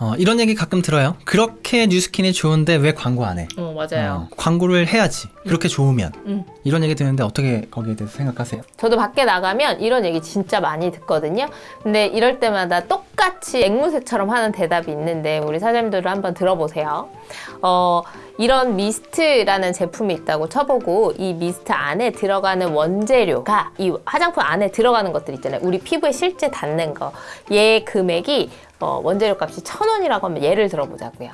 어, 이런 얘기 가끔 들어요. 그렇게 뉴스킨이 좋은데 왜 광고 안 해? 어, 맞아요. 어, 광고를 해야지. 그렇게 좋으면. 음. 이런 얘기 듣는데 어떻게 거기에 대해서 생각하세요? 저도 밖에 나가면 이런 얘기 진짜 많이 듣거든요. 근데 이럴 때마다 똑같이 앵무새처럼 하는 대답이 있는데 우리 사장님들을 한번 들어보세요. 어, 이런 미스트라는 제품이 있다고 쳐보고 이 미스트 안에 들어가는 원재료가 이 화장품 안에 들어가는 것들 있잖아요. 우리 피부에 실제 닿는 거. 얘 금액이 어, 원재료 값이 천 원이라고 하면 예를 들어보자고요.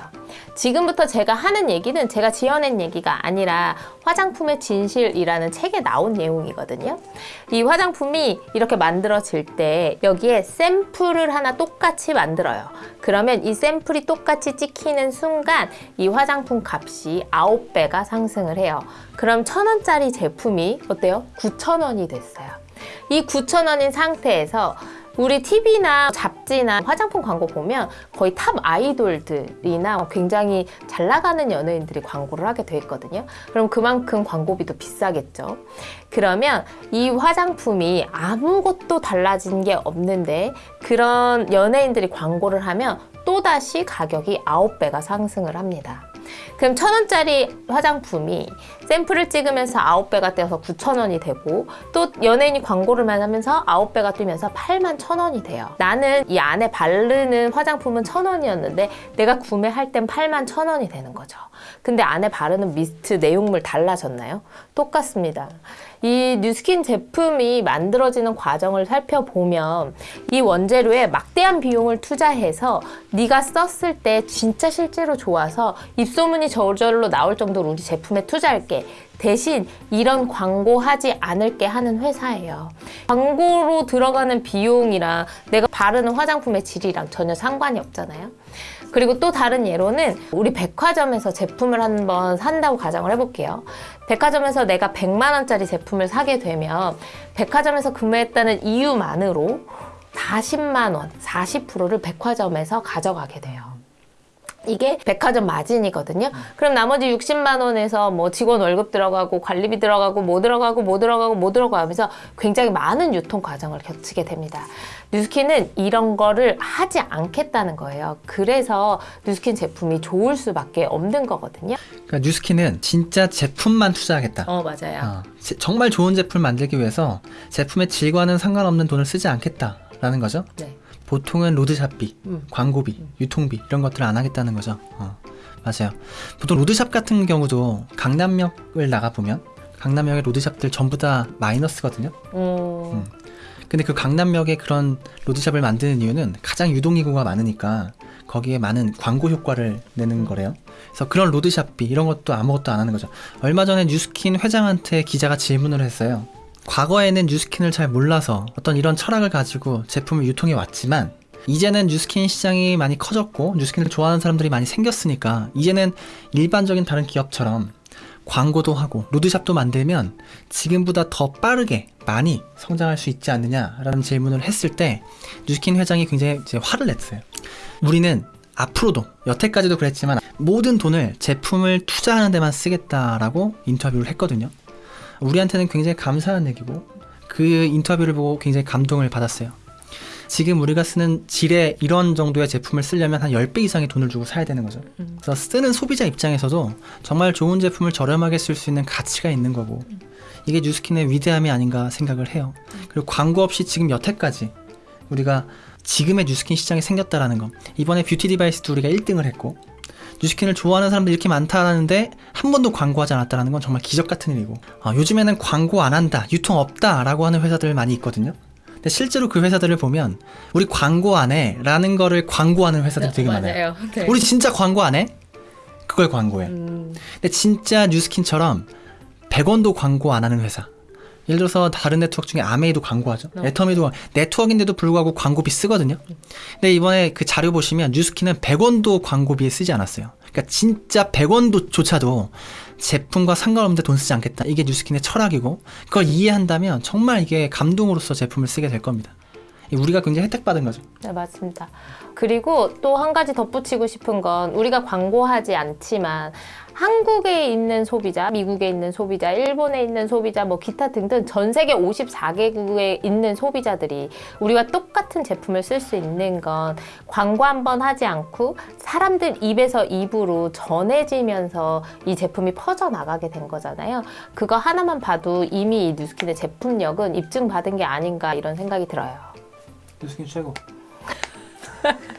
지금부터 제가 하는 얘기는 제가 지어낸 얘기가 아니라 화장품의 진실이라는 책에 나온 내용이거든요. 이 화장품이 이렇게 만들어질 때 여기에 샘플을 하나 똑같이 만들어요. 그러면 이 샘플이 똑같이 찍히는 순간 이 화장품 값이 아홉 배가 상승을 해요. 그럼 천 원짜리 제품이 어때요? 구천 원이 됐어요. 이 구천 원인 상태에서 우리 TV나 잡지나 화장품 광고 보면 거의 탑 아이돌들이나 굉장히 잘 나가는 연예인들이 광고를 하게 돼 있거든요. 그럼 그만큼 광고비도 비싸겠죠. 그러면 이 화장품이 아무것도 달라진 게 없는데 그런 연예인들이 광고를 하면 또다시 가격이 아홉 배가 상승을 합니다. 그럼 천 원짜리 화장품이 샘플을 찍으면서 아홉 배가 뛰어서 구천 원이 되고 또 연예인이 광고를 만 하면서 아홉 배가 뛰면서 8만 천 원이 돼요. 나는 이 안에 바르는 화장품은 천 원이었는데 내가 구매할 땐 8만 천 원이 되는 거죠. 근데 안에 바르는 미스트 내용물 달라졌나요? 똑같습니다. 이 뉴스킨 제품이 만들어지는 과정을 살펴보면 이 원재료에 막대한 비용을 투자해서 네가 썼을 때 진짜 실제로 좋아서 입소문이 저절로 나올 정도로 우리 제품에 투자할게. 대신 이런 광고하지 않을게 하는 회사예요. 광고로 들어가는 비용이랑 내가 바르는 화장품의 질이랑 전혀 상관이 없잖아요. 그리고 또 다른 예로는 우리 백화점에서 제품을 한번 산다고 가정을 해볼게요. 백화점에서 내가 100만 원짜리 제품을 사게 되면 백화점에서 구매했다는 이유만으로 40만 원, 40%를 백화점에서 가져가게 돼요. 이게 백화점 마진이거든요. 그럼 나머지 60만 원에서 뭐 직원 월급 들어가고 관리비 들어가고 뭐 들어가고 뭐 들어가고 뭐 들어가고 하면서 굉장히 많은 유통 과정을 거치게 됩니다. 뉴스킨은 이런 거를 하지 않겠다는 거예요. 그래서 뉴스킨 제품이 좋을 수밖에 없는 거거든요. 그러니까 뉴스킨은 진짜 제품만 투자하겠다. 어, 맞아요. 어, 제- 정말 좋은 제품을 만들기 위해서 제품의 질과는 상관없는 돈을 쓰지 않겠다라는 거죠. 네. 보통은 로드샵비, 음. 광고비, 유통비 이런 것들을 안 하겠다는 거죠. 어, 맞아요. 보통 로드샵 같은 경우도 강남역을 나가 보면 강남역의 로드샵들 전부 다 마이너스거든요. 음, 근데 그 강남역에 그런 로드샵을 만드는 이유는 가장 유동인구가 많으니까 거기에 많은 광고 효과를 내는 거래요. 그래서 그런 로드샵비 이런 것도 아무것도 안 하는 거죠. 얼마 전에 뉴스킨 회장한테 기자가 질문을 했어요. 과거에는 뉴스킨을 잘 몰라서 어떤 이런 철학을 가지고 제품을 유통해 왔지만 이제는 뉴스킨 시장이 많이 커졌고 뉴스킨을 좋아하는 사람들이 많이 생겼으니까 이제는 일반적인 다른 기업처럼 광고도 하고 로드샵도 만들면 지금보다 더 빠르게 많이 성장할 수 있지 않느냐라는 질문을 했을 때 뉴스킨 회장이 굉장히 화를 냈어요. 우리는 앞으로도 여태까지도 그랬지만 모든 돈을 제품을 투자하는 데만 쓰겠다라고 인터뷰를 했거든요. 우리한테는 굉장히 감사한 얘기고 그 인터뷰를 보고 굉장히 감동을 받았어요. 지금 우리가 쓰는 질의 이런 정도의 제품을 쓰려면 한 10배 이상의 돈을 주고 사야 되는 거죠. 그래서 쓰는 소비자 입장에서도 정말 좋은 제품을 저렴하게 쓸 수 있는 가치가 있는 거고 이게 뉴스킨의 위대함이 아닌가 생각을 해요. 그리고 광고 없이 지금 여태까지 우리가 지금의 뉴스킨 시장이 생겼다라는 거 이번에 beauty device도 우리가 1등을 했고 뉴스킨을 좋아하는 사람들이 이렇게 많다는데 한 번도 광고하지 않았다는 건 정말 기적 같은 일이고 아, 요즘에는 광고 안 한다 유통 없다 라고 하는 회사들 많이 있거든요 근데 실제로 그 회사들을 보면 우리 광고 안 해 라는 거를 광고하는 회사들이 되게 많아요. 네. 우리 진짜 광고 안 해? 그걸 광고해 음, 근데 진짜 뉴스킨처럼 100원도 광고 안 하는 회사 예를 들어서 다른 네트워크 중에 아메이도 광고하죠. 어. 애터미도 네트워크인데도 불구하고 광고비 쓰거든요. 근데 이번에 그 자료 보시면 뉴스킨은 100원도 광고비에 쓰지 않았어요. 그러니까 진짜 100원도 조차도 제품과 상관없는데 돈 쓰지 않겠다. 이게 뉴스킨의 철학이고 그걸 이해한다면 정말 이게 감동으로서 제품을 쓰게 될 겁니다. 우리가 굉장히 혜택 받은 거죠. 네, 맞습니다. 그리고 또 한 가지 덧붙이고 싶은 건 우리가 광고하지 않지만 한국에 있는 소비자, 미국에 있는 소비자, 일본에 있는 소비자, 뭐 기타 등등 전 세계 54개국에 있는 소비자들이 우리와 똑같은 제품을 쓸 수 있는 건 광고 한 번 하지 않고 사람들 입에서 입으로 전해지면서 이 제품이 퍼져 나가게 된 거잖아요. 그거 하나만 봐도 이미 이 뉴스킨의 제품력은 입증받은 게 아닌가 이런 생각이 들어요. 뉴스킨 최고.